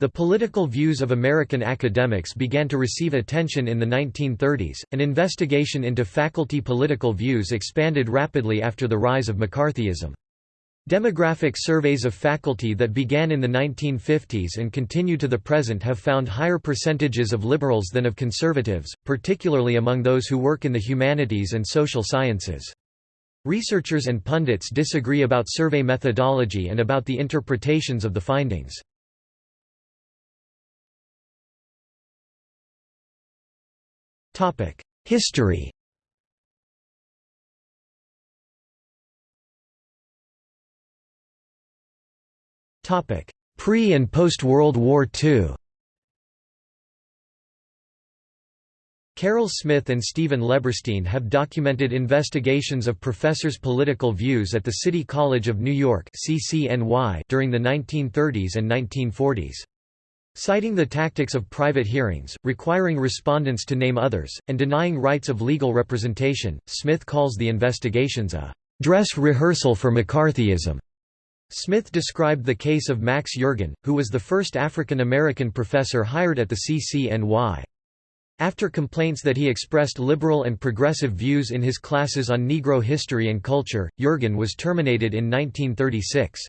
The political views of American academics began to receive attention in the 1930s. An investigation into faculty political views expanded rapidly after the rise of McCarthyism. Demographic surveys of faculty that began in the 1950s and continue to the present have found higher percentages of liberals than of conservatives, particularly among those who work in the humanities and social sciences. Researchers and pundits disagree about survey methodology and about the interpretations of the findings. History. Pre- and post-World War II Carol Smith and Stephen Leberstein have documented investigations of professors' political views at the City College of New York during the 1930s and 1940s. Citing the tactics of private hearings, requiring respondents to name others, and denying rights of legal representation, Smith calls the investigations a «dress rehearsal for McCarthyism». Smith described the case of Max Yergan, who was the first African American professor hired at the CCNY. After complaints that he expressed liberal and progressive views in his classes on Negro history and culture, Yergan was terminated in 1936.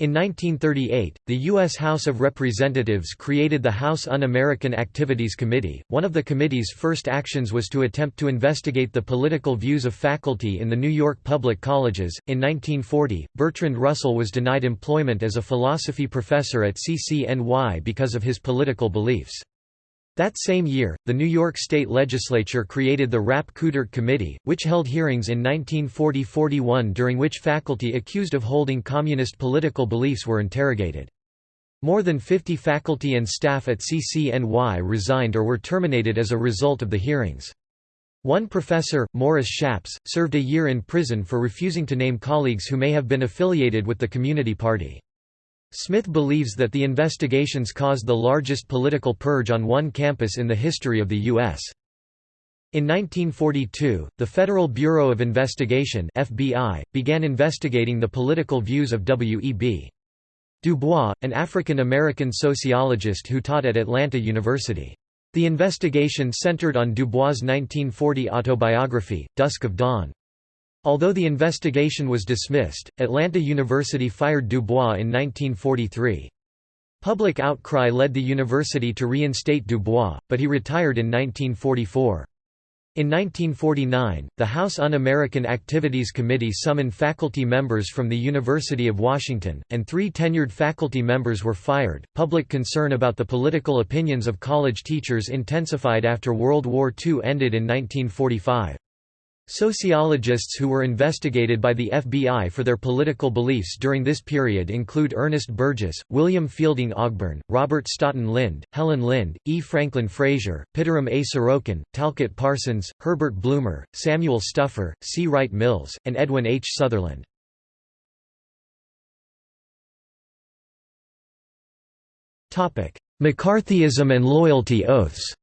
In 1938, the U.S. House of Representatives created the House Un-American Activities Committee. One of the committee's first actions was to attempt to investigate the political views of faculty in the New York public colleges. In 1940, Bertrand Russell was denied employment as a philosophy professor at CCNY because of his political beliefs. That same year, the New York State Legislature created the Rapp Coudert Committee, which held hearings in 1940–41 during which faculty accused of holding communist political beliefs were interrogated. More than 50 faculty and staff at CCNY resigned or were terminated as a result of the hearings. One professor, Morris Schappes, served a year in prison for refusing to name colleagues who may have been affiliated with the Communist Party. Smith believes that the investigations caused the largest political purge on one campus in the history of the U.S. In 1942, the Federal Bureau of Investigation FBI, began investigating the political views of W.E.B. Du Bois, an African-American sociologist who taught at Atlanta University. The investigation centered on Du Bois' 1940 autobiography, Dusk of Dawn. Although the investigation was dismissed, Atlanta University fired Du Bois in 1943. Public outcry led the university to reinstate Du Bois, but he retired in 1944. In 1949, the House Un-American Activities Committee summoned faculty members from the University of Washington, and three tenured faculty members were fired. Public concern about the political opinions of college teachers intensified after World War II ended in 1945. Sociologists who were investigated by the FBI for their political beliefs during this period include Ernest Burgess, William Fielding Ogburn, Robert Stoughton Lynd, Helen Lynd, E. Franklin Frazier, Pitirim A. Sorokin, Talcott Parsons, Herbert Blumer, Samuel Stouffer, C. Wright Mills, and Edwin H. Sutherland. McCarthyism and loyalty oaths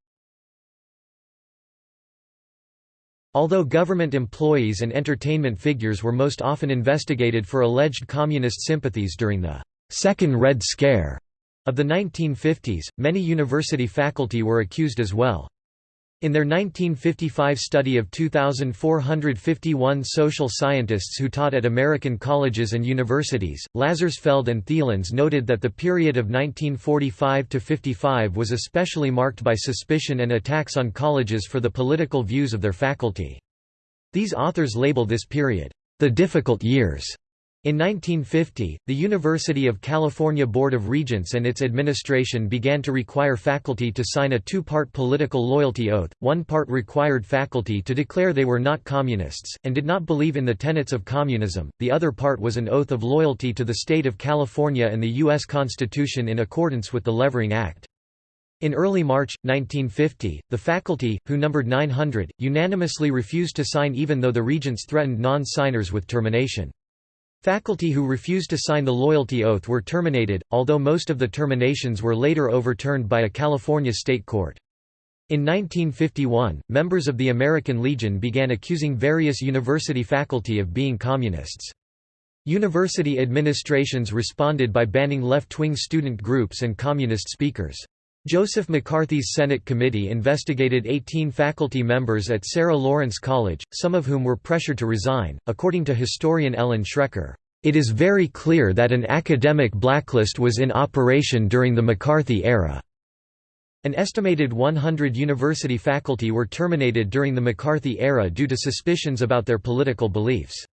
Although government employees and entertainment figures were most often investigated for alleged communist sympathies during the Second Red Scare of the 1950s, many university faculty were accused as well. In their 1955 study of 2,451 social scientists who taught at American colleges and universities, Lazarsfeld and Thielens noted that the period of 1945–55 was especially marked by suspicion and attacks on colleges for the political views of their faculty. These authors label this period, "...the difficult years." In 1950, the University of California Board of Regents and its administration began to require faculty to sign a two-part political loyalty oath, one part required faculty to declare they were not communists, and did not believe in the tenets of communism, the other part was an oath of loyalty to the state of California and the U.S. Constitution in accordance with the Levering Act. In early March, 1950, the faculty, who numbered 900, unanimously refused to sign even though the regents threatened non-signers with termination. Faculty who refused to sign the loyalty oath were terminated, although most of the terminations were later overturned by a California state court. In 1951, members of the American Legion began accusing various university faculty of being communists. University administrations responded by banning left-wing student groups and communist speakers. Joseph McCarthy's Senate committee investigated 18 faculty members at Sarah Lawrence College, some of whom were pressured to resign. According to historian Ellen Schrecker, it is very clear that an academic blacklist was in operation during the McCarthy era. An estimated 100 university faculty were terminated during the McCarthy era due to suspicions about their political beliefs.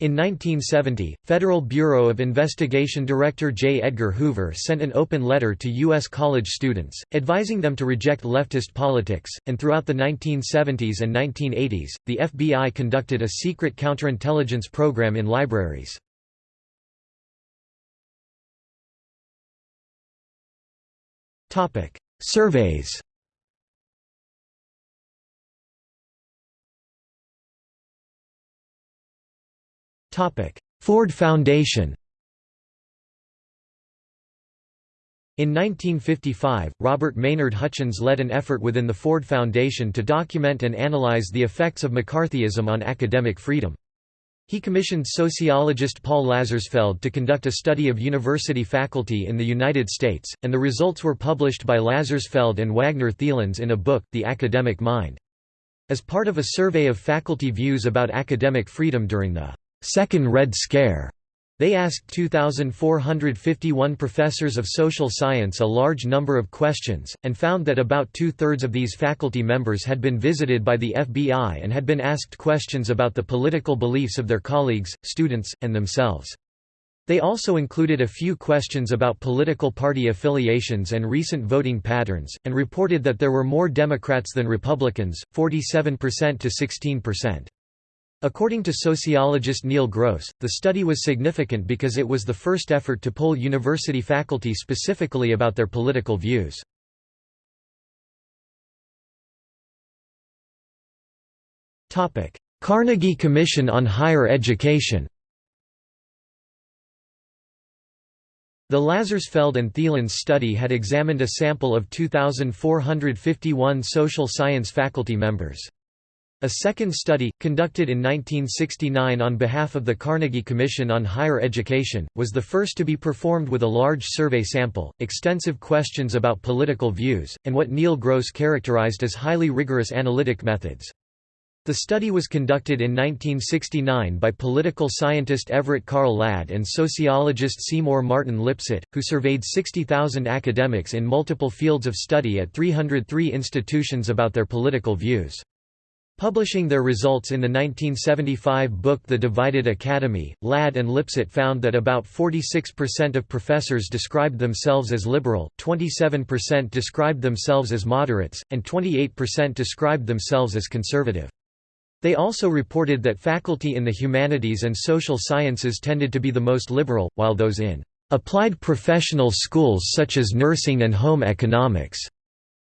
In 1970, Federal Bureau of Investigation Director J. Edgar Hoover sent an open letter to U.S. college students, advising them to reject leftist politics, and throughout the 1970s and 1980s, the FBI conducted a secret counterintelligence program in libraries. Surveys Ford Foundation In 1955, Robert Maynard Hutchins led an effort within the Ford Foundation to document and analyze the effects of McCarthyism on academic freedom. He commissioned sociologist Paul Lazarsfeld to conduct a study of university faculty in the United States, and the results were published by Lazarsfeld and Wagner Thielens in a book, The Academic Mind. As part of a survey of faculty views about academic freedom during the Second Red Scare. They asked 2,451 professors of social science a large number of questions, and found that about two-thirds of these faculty members had been visited by the FBI and had been asked questions about the political beliefs of their colleagues, students, and themselves. They also included a few questions about political party affiliations and recent voting patterns, and reported that there were more Democrats than Republicans, 47% to 16%. According to sociologist Neil Gross, the study was significant because it was the first effort to poll university faculty specifically about their political views. Carnegie Commission on Higher Education The Lazarsfeld and Thielens study had examined a sample of 2,451 social science faculty members. A second study, conducted in 1969 on behalf of the Carnegie Commission on Higher Education, was the first to be performed with a large survey sample, extensive questions about political views, and what Neil Gross characterized as highly rigorous analytic methods. The study was conducted in 1969 by political scientist Everett Carl Ladd and sociologist Seymour Martin Lipset, who surveyed 60,000 academics in multiple fields of study at 303 institutions about their political views. Publishing their results in the 1975 book The Divided Academy, Ladd and Lipset found that about 46% of professors described themselves as liberal, 27% described themselves as moderates, and 28% described themselves as conservative. They also reported that faculty in the humanities and social sciences tended to be the most liberal, while those in applied professional schools such as nursing and home economics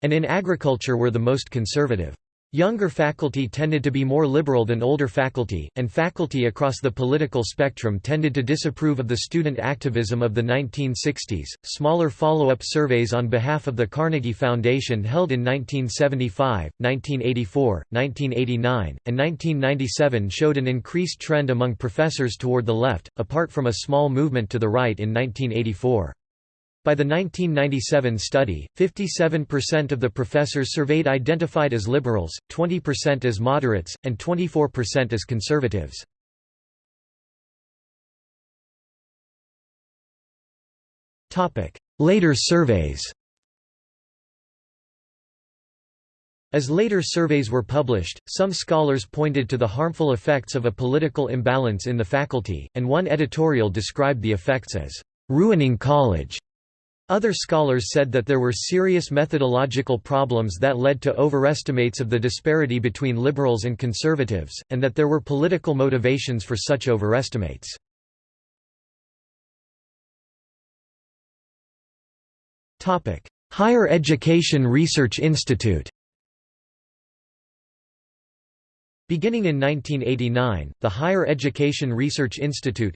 and in agriculture were the most conservative. Younger faculty tended to be more liberal than older faculty, and faculty across the political spectrum tended to disapprove of the student activism of the 1960s. Smaller follow up surveys on behalf of the Carnegie Foundation held in 1975, 1984, 1989, and 1997 showed an increased trend among professors toward the left, apart from a small movement to the right in 1984. By the 1997 study, 57% of the professors surveyed identified as liberals, 20% as moderates, and 24% as conservatives. Later surveys As later surveys were published, some scholars pointed to the harmful effects of a political imbalance in the faculty, and one editorial described the effects as ruining college. Other scholars said that there were serious methodological problems that led to overestimates of the disparity between liberals and conservatives, and that there were political motivations for such overestimates. Higher Education Research Institute Beginning in 1989, the Higher Education Research Institute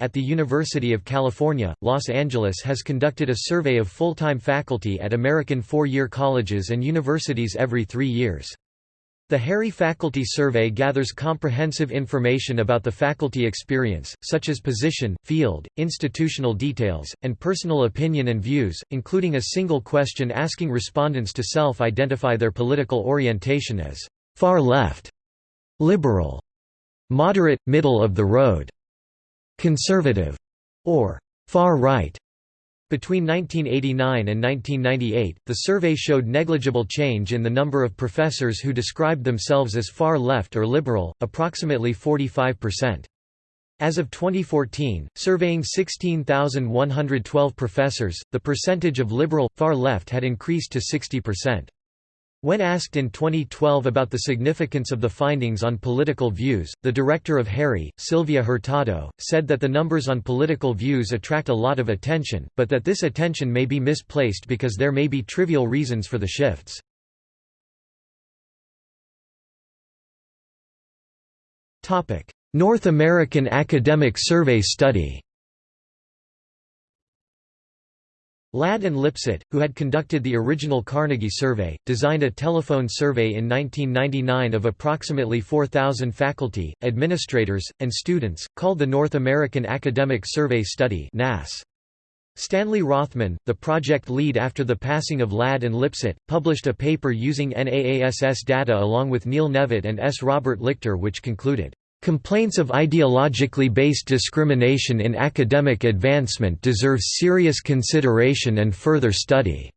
at the University of California, Los Angeles has conducted a survey of full-time faculty at American four-year colleges and universities every three years. The HERI Faculty Survey gathers comprehensive information about the faculty experience, such as position, field, institutional details, and personal opinion and views, including a single question asking respondents to self-identify their political orientation as far left, liberal, moderate, middle of the road, conservative, or far right. Between 1989 and 1998, the survey showed negligible change in the number of professors who described themselves as far left or liberal, approximately 45%. As of 2014, surveying 16,112 professors, the percentage of liberal, far left had increased to 60%. When asked in 2012 about the significance of the findings on political views, the director of HERI, Sylvia Hurtado, said that the numbers on political views attract a lot of attention, but that this attention may be misplaced because there may be trivial reasons for the shifts. North American Academic Survey Study Ladd and Lipset, who had conducted the original Carnegie survey, designed a telephone survey in 1999 of approximately 4,000 faculty, administrators, and students, called the North American Academic Survey Study. Stanley Rothman, the project lead after the passing of Ladd and Lipset, published a paper using NAASS data along with Neil Nevitte and S. Robert Lichter which concluded, Complaints of ideologically based discrimination in academic advancement deserve serious consideration and further study."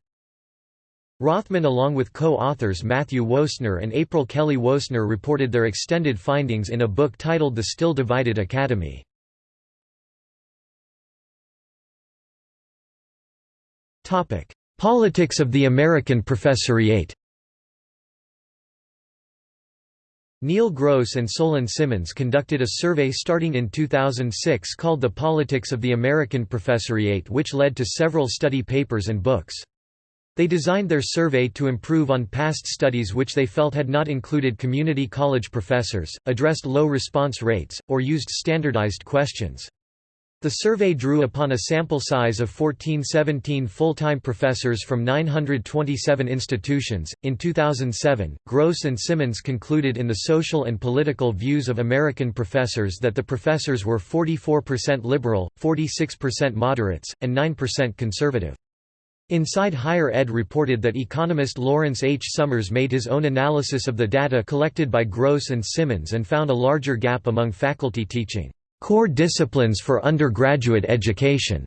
Rothman along with co-authors Matthew Woessner and April Kelly Woessner, reported their extended findings in a book titled The Still Divided Academy. Politics of the American Professoriate Neil Gross and Solon Simmons conducted a survey starting in 2006 called The Politics of the American Professoriate which led to several study papers and books. They designed their survey to improve on past studies which they felt had not included community college professors, addressed low response rates, or used standardized questions. The survey drew upon a sample size of 1417 full-time professors from 927 institutions. In 2007, Gross and Simmons concluded in the social and political views of American professors that the professors were 44% liberal, 46% moderates, and 9% conservative. Inside Higher Ed reported that economist Lawrence H. Summers made his own analysis of the data collected by Gross and Simmons and found a larger gap among faculty teaching core disciplines for undergraduate education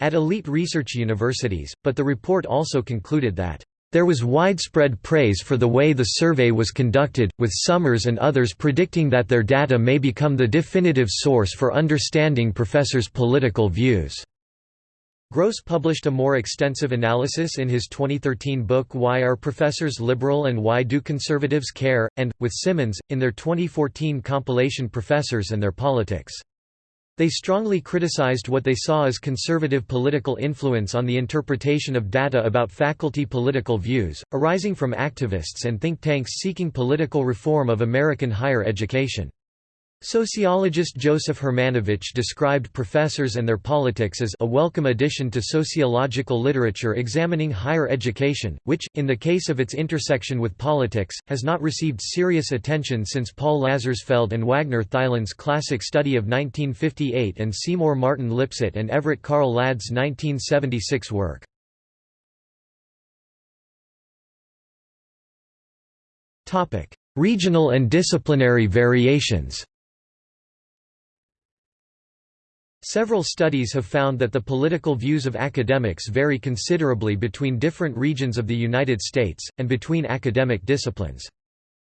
at elite research universities, but the report also concluded that there was widespread praise for the way the survey was conducted, with Summers and others predicting that their data may become the definitive source for understanding professors' political views. Gross published a more extensive analysis in his 2013 book Why Are Professors Liberal and Why Do Conservatives Care? and, with Simmons, in their 2014 compilation Professors and Their Politics. They strongly criticized what they saw as conservative political influence on the interpretation of data about faculty political views, arising from activists and think tanks seeking political reform of American higher education. Sociologist Joseph Hermanowicz described professors and their politics as a welcome addition to sociological literature examining higher education, which, in the case of its intersection with politics, has not received serious attention since Paul Lazarsfeld and Wagner Thielens' classic study of 1958 and Seymour Martin Lipset and Everett Carl Ladd's 1976 work. Regional and disciplinary variations Several studies have found that the political views of academics vary considerably between different regions of the United States, and between academic disciplines.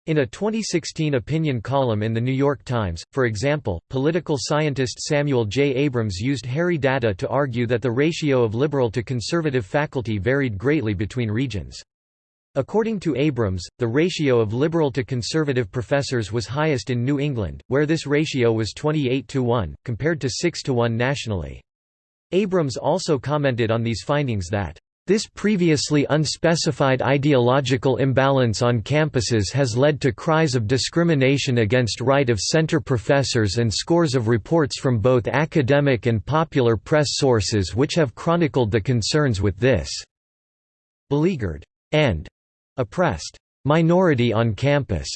In a 2016 opinion column in The New York Times, for example, political scientist Samuel J. Abrams used HERI data to argue that the ratio of liberal to conservative faculty varied greatly between regions. According to Abrams, the ratio of liberal to conservative professors was highest in New England, where this ratio was 28 to 1, compared to 6 to 1 nationally. Abrams also commented on these findings that, "...this previously unspecified ideological imbalance on campuses has led to cries of discrimination against right-of-center professors and scores of reports from both academic and popular press sources which have chronicled the concerns with this beleaguered and oppressed minority on campus.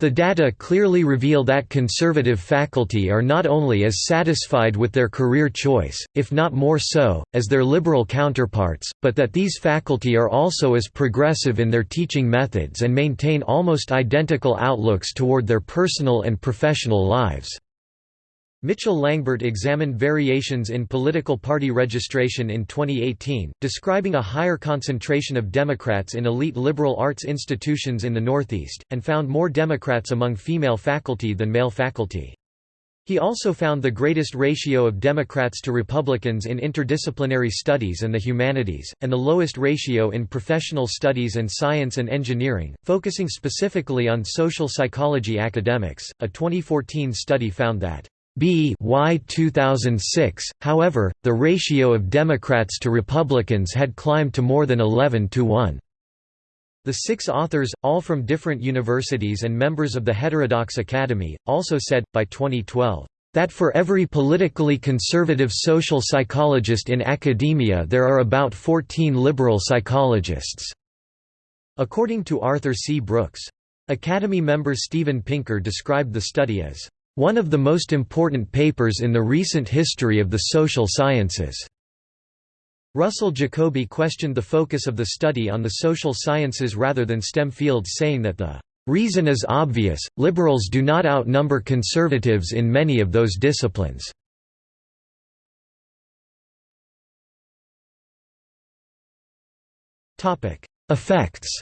The data clearly reveal that conservative faculty are not only as satisfied with their career choice, if not more so, as their liberal counterparts, but that these faculty are also as progressive in their teaching methods and maintain almost identical outlooks toward their personal and professional lives. Mitchell Langbert examined variations in political party registration in 2018, describing a higher concentration of Democrats in elite liberal arts institutions in the Northeast, and found more Democrats among female faculty than male faculty. He also found the greatest ratio of Democrats to Republicans in interdisciplinary studies and the humanities, and the lowest ratio in professional studies and science and engineering, focusing specifically on social psychology academics. A 2014 study found that B y 2006, however, the ratio of Democrats to Republicans had climbed to more than 11 to 1. The six authors, all from different universities and members of the Heterodox Academy, also said, by 2012, that for every politically conservative social psychologist in academia there are about 14 liberal psychologists." According to Arthur C. Brooks. Academy member Steven Pinker described the study as one of the most important papers in the recent history of the social sciences. Russell Jacoby questioned the focus of the study on the social sciences rather than STEM fields saying that the reason is obvious, liberals do not outnumber conservatives in many of those disciplines. Effects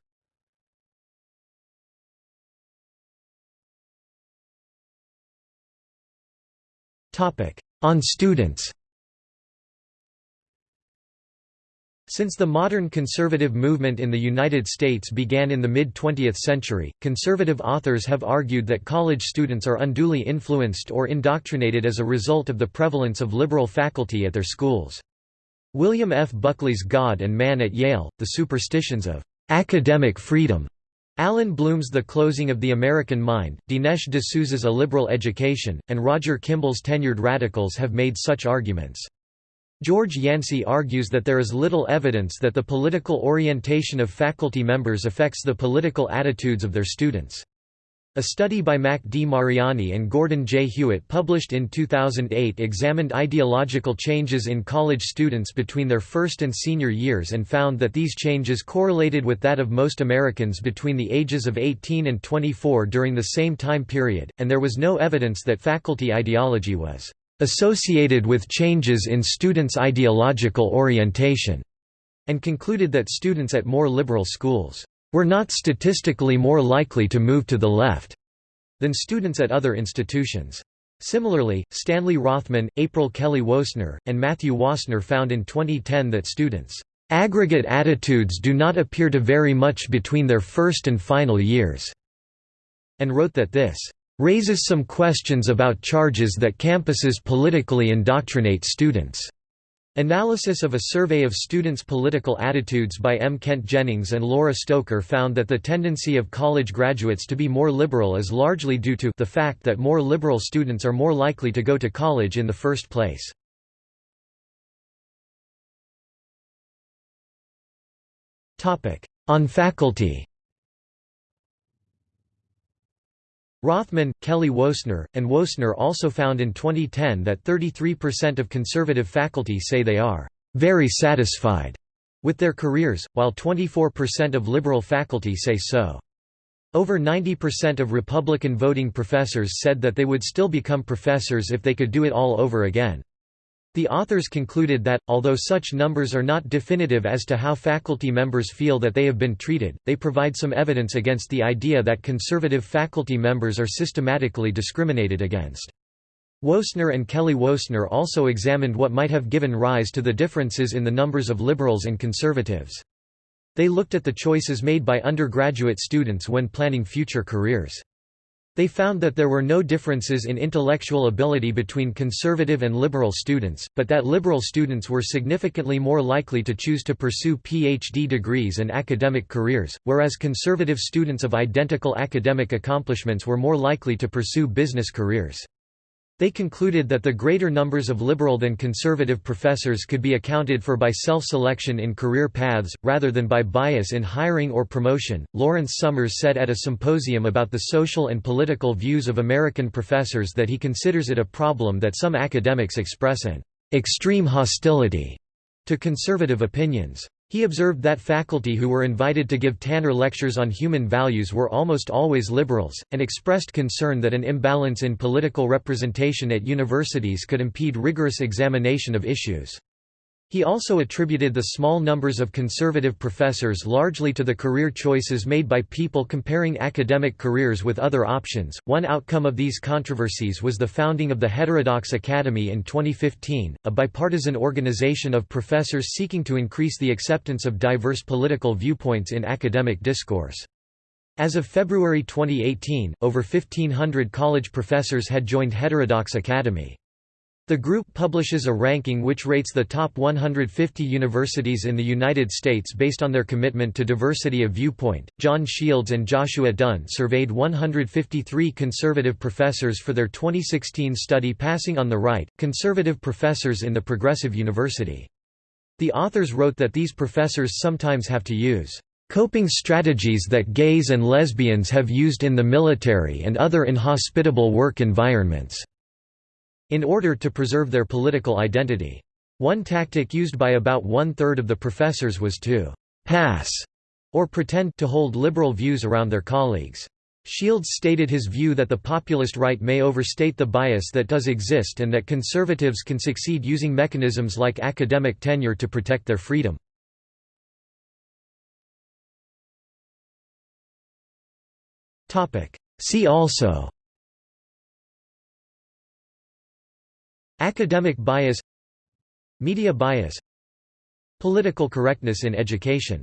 On students Since the modern conservative movement in the United States began in the mid-20th century, conservative authors have argued that college students are unduly influenced or indoctrinated as a result of the prevalence of liberal faculty at their schools. William F. Buckley's God and Man at Yale, The Superstitions of Academic Freedom Allan Bloom's The Closing of the American Mind, Dinesh D'Souza's A Liberal Education, and Roger Kimball's Tenured Radicals have made such arguments. George Yancey argues that there is little evidence that the political orientation of faculty members affects the political attitudes of their students. A study by Mac D. Mariani and Gordon J. Hewitt published in 2008 examined ideological changes in college students between their first and senior years and found that these changes correlated with that of most Americans between the ages of 18 and 24 during the same time period, and there was no evidence that faculty ideology was associated with changes in students' ideological orientation, and concluded that students at more liberal schools were not statistically more likely to move to the left than students at other institutions. Similarly, Stanley Rothman, April Kelly Woessner, and Matthew Wassenaar found in 2010 that students' aggregate attitudes do not appear to vary much between their first and final years, and wrote that this raises some questions about charges that campuses politically indoctrinate students. Analysis of a survey of students' political attitudes by M. Kent Jennings and Laura Stoker found that the tendency of college graduates to be more liberal is largely due to the fact that more liberal students are more likely to go to college in the first place. On faculty Rothman, Kelly Woessner, and Woessner also found in 2010 that 33% of conservative faculty say they are very satisfied with their careers, while 24% of liberal faculty say so. Over 90% of Republican voting professors said that they would still become professors if they could do it all over again. The authors concluded that, although such numbers are not definitive as to how faculty members feel that they have been treated, they provide some evidence against the idea that conservative faculty members are systematically discriminated against. Woessner and Kelly Woessner also examined what might have given rise to the differences in the numbers of liberals and conservatives. They looked at the choices made by undergraduate students when planning future careers. They found that there were no differences in intellectual ability between conservative and liberal students, but that liberal students were significantly more likely to choose to pursue PhD degrees and academic careers, whereas conservative students of identical academic accomplishments were more likely to pursue business careers. They concluded that the greater numbers of liberal than conservative professors could be accounted for by self-selection in career paths, rather than by bias in hiring or promotion. Lawrence Summers said at a symposium about the social and political views of American professors that he considers it a problem that some academics express an extreme hostility to conservative opinions. He observed that faculty who were invited to give Tanner lectures on human values were almost always liberals, and expressed concern that an imbalance in political representation at universities could impede rigorous examination of issues. He also attributed the small numbers of conservative professors largely to the career choices made by people comparing academic careers with other options. One outcome of these controversies was the founding of the Heterodox Academy in 2015, a bipartisan organization of professors seeking to increase the acceptance of diverse political viewpoints in academic discourse. As of February 2018, over 1,500 college professors had joined Heterodox Academy. The group publishes a ranking which rates the top 150 universities in the United States based on their commitment to diversity of viewpoint. John Shields and Joshua Dunn surveyed 153 conservative professors for their 2016 study Passing on the Right Conservative Professors in the Progressive University. The authors wrote that these professors sometimes have to use coping strategies that gays and lesbians have used in the military and other inhospitable work environments in order to preserve their political identity. One tactic used by about one-third of the professors was to «pass» or pretend to hold liberal views around their colleagues. Shields stated his view that the populist right may overstate the bias that does exist and that conservatives can succeed using mechanisms like academic tenure to protect their freedom. See also Academic bias Media bias Political correctness in education